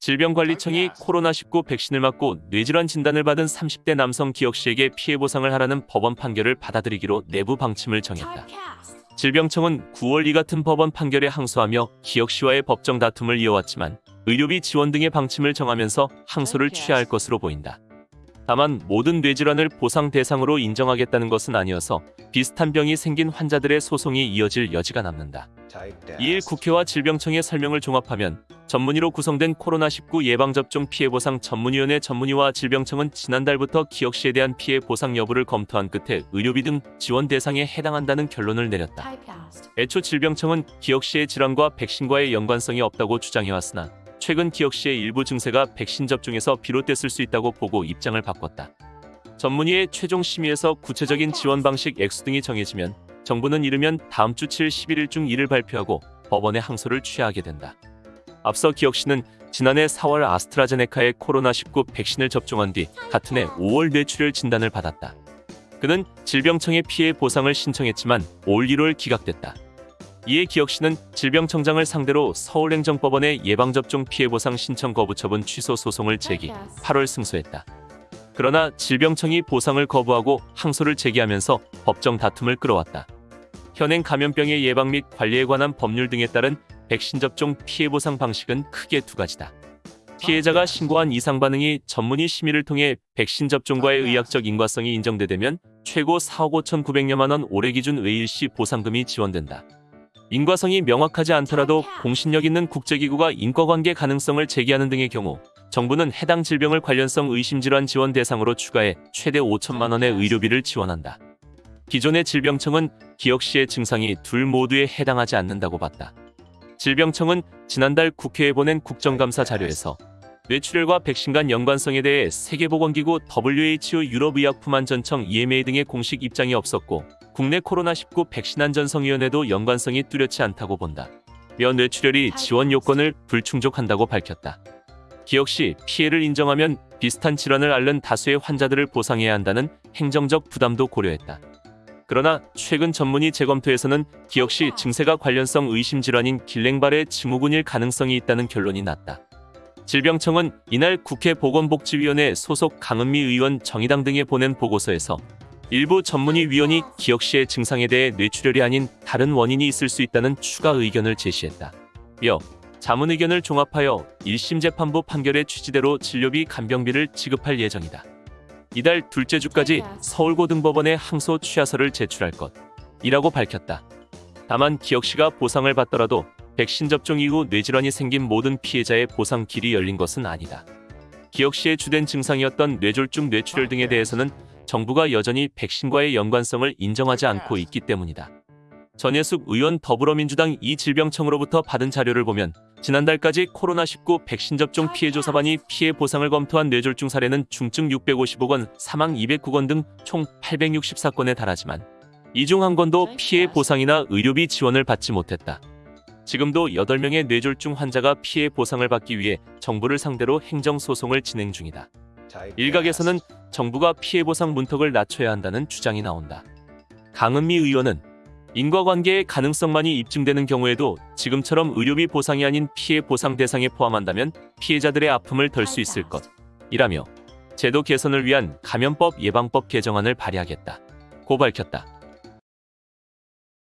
질병관리청이 코로나19 백신을 맞고 뇌질환 진단을 받은 30대 남성 기혁 씨에게 피해 보상을 하라는 법원 판결을 받아들이기로 내부 방침을 정했다. 질병청은 9월 이 같은 법원 판결에 항소하며 기혁 씨와의 법정 다툼을 이어왔지만 의료비 지원 등의 방침을 정하면서 항소를 취하할 것으로 보인다. 다만 모든 뇌질환을 보상 대상으로 인정하겠다는 것은 아니어서 비슷한 병이 생긴 환자들의 소송이 이어질 여지가 남는다. 이일 국회와 질병청의 설명을 종합하면 전문의로 구성된 코로나19 예방접종 피해보상 전문위원회 전문의와 질병청은 지난달부터 기혁 씨에 대한 피해 보상 여부를 검토한 끝에 의료비 등 지원 대상에 해당한다는 결론을 내렸다. 애초 질병청은 기혁 씨의 질환과 백신과의 연관성이 없다고 주장해왔으나 최근 기혁 씨의 일부 증세가 백신 접종에서 비롯됐을 수 있다고 보고 입장을 바꿨다. 전문의의 최종 심의에서 구체적인 지원 방식 액수 등이 정해지면 정부는 이르면 다음 주 7, 11일 중 이를 발표하고 법원에 항소를 취하게 된다. 앞서 기혁 씨는 지난해 4월 아스트라제네카의 코로나19 백신을 접종한 뒤 같은 해 5월 뇌출혈 진단을 받았다. 그는 질병청에 피해 보상을 신청했지만 올 1월 기각됐다. 이에 기혁 씨는 질병청장을 상대로 서울행정법원에 예방접종 피해보상 신청 거부 처분 취소 소송을 제기, 8월 승소했다. 그러나 질병청이 보상을 거부하고 항소를 제기하면서 법정 다툼을 끌어왔다. 현행 감염병의 예방 및 관리에 관한 법률 등에 따른 백신 접종 피해 보상 방식은 크게 두 가지다. 피해자가 신고한 이상 반응이 전문의 심의를 통해 백신 접종과의 의학적 인과성이 인정되되면 최고 4억 5,900여만 원 올해 기준 외일시 보상금이 지원된다. 인과성이 명확하지 않더라도 공신력 있는 국제기구가 인과관계 가능성을 제기하는 등의 경우 정부는 해당 질병을 관련성 의심질환 지원 대상으로 추가해 최대 5천만 원의 의료비를 지원한다. 기존의 질병청은 기혁 씨의 증상이 둘 모두에 해당하지 않는다고 봤다. 질병청은 지난달 국회에 보낸 국정감사 자료에서 뇌출혈과 백신 간 연관성에 대해 세계보건기구 WHO 유럽의약품안전청 EMA 등의 공식 입장이 없었고 국내 코로나19 백신 안전성위원회도 연관성이 뚜렷지 않다고 본다. 며 뇌출혈이 지원 요건을 불충족한다고 밝혔다. 씨 피해를 인정하면 비슷한 질환을 앓는 다수의 환자들을 보상해야 한다는 행정적 부담도 고려했다. 그러나 최근 전문의 재검토에서는 씨 증세가 관련성 의심 질환인 길랭발의 증후군일 가능성이 있다는 결론이 났다. 질병청은 이날 국회 보건복지위원회 소속 강은미 의원 정의당 등에 보낸 보고서에서 일부 전문의 위원이 기혁 씨의 증상에 대해 뇌출혈이 아닌 다른 원인이 있을 수 있다는 추가 의견을 제시했다. 며 자문 의견을 종합하여 1심 재판부 판결의 취지대로 진료비 간병비를 지급할 예정이다. 이달 둘째 주까지 서울고등법원에 항소 취하서를 제출할 것이라고 밝혔다. 다만 기혁 씨가 보상을 받더라도 백신 접종 이후 뇌질환이 생긴 모든 피해자의 보상 길이 열린 것은 아니다. 기혁 씨의 주된 증상이었던 뇌졸중 뇌출혈 등에 대해서는 정부가 여전히 백신과의 연관성을 인정하지 않고 있기 때문이다. 전예숙 의원 더불어민주당 이 질병청으로부터 받은 자료를 보면 지난달까지 코로나19 백신 접종 피해 조사반이 피해 보상을 검토한 뇌졸중 사례는 중증 650억 원, 사망 209건 등 총 864건에 달하지만 이 중 한 건도 피해 보상이나 의료비 지원을 받지 못했다. 지금도 8명의 뇌졸중 환자가 피해 보상을 받기 위해 정부를 상대로 행정소송을 진행 중이다. 일각에서는 정부가 피해 보상 문턱을 낮춰야 한다는 주장이 나온다. 강은미 의원은 인과관계의 가능성만이 입증되는 경우에도 지금처럼 의료비 보상이 아닌 피해 보상 대상에 포함한다면 피해자들의 아픔을 덜 수 있을 것 이라며 제도 개선을 위한 감염법 예방법 개정안을 발의하겠다. 고 밝혔다.